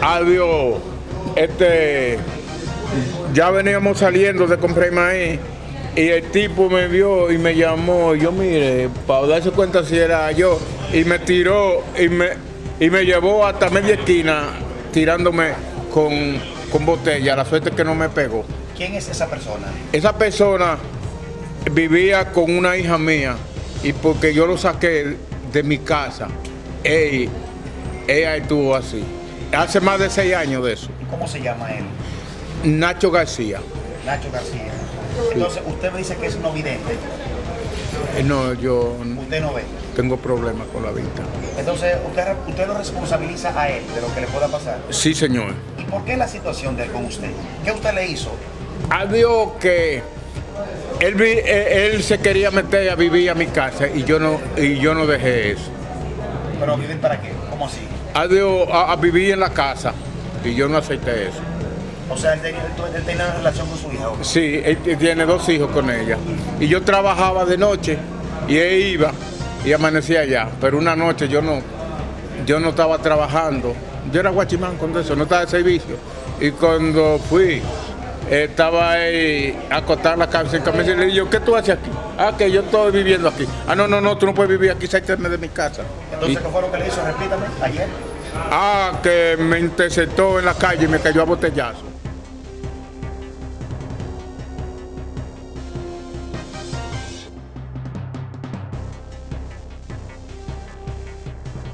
Adiós. Este, ya veníamos saliendo de comprar maíz y el tipo me vio y me llamó. y Yo mire, para darse cuenta si era yo. Y me tiró y me, y me llevó hasta media esquina tirándome con, con botella. La suerte es que no me pegó. ¿Quién es esa persona? Esa persona vivía con una hija mía y porque yo lo saqué de mi casa, ella, ella estuvo así. Hace más de seis años de eso. ¿Y cómo se llama él? Nacho García. Nacho García. Entonces, usted me dice que es no vidente. Eh, No, yo Usted no ve. tengo problemas con la vista. Entonces, usted, usted lo responsabiliza a él de lo que le pueda pasar. Sí, señor. ¿Y por qué la situación de él con usted? ¿Qué usted le hizo? Adiós que él, eh, él se quería meter a vivir a mi casa y yo no, y yo no dejé eso. ¿Pero vivir para qué? ¿Cómo así? Adiós a, a vivir en la casa y yo no acepté eso. O sea, él tenía, él- él tenía una relación con su hija. Sí, él t- tiene dos hijos con ella. Y yo trabajaba de noche y él iba y amanecía allá. Pero una noche yo no, yo no estaba trabajando. Yo era guachimán con eso, no estaba de servicio. Y cuando fui, estaba ahí acostada en la cabeza en camisa y le dije, ¿qué tú haces aquí? Ah, que yo estoy viviendo aquí. Ah, no, no, no, tú no puedes vivir aquí, sáqueme de mi casa. Entonces, Y- ¿qué fue lo que le hizo? Repítame, ayer. ah, que me interceptó en la calle y me cayó a botellazo.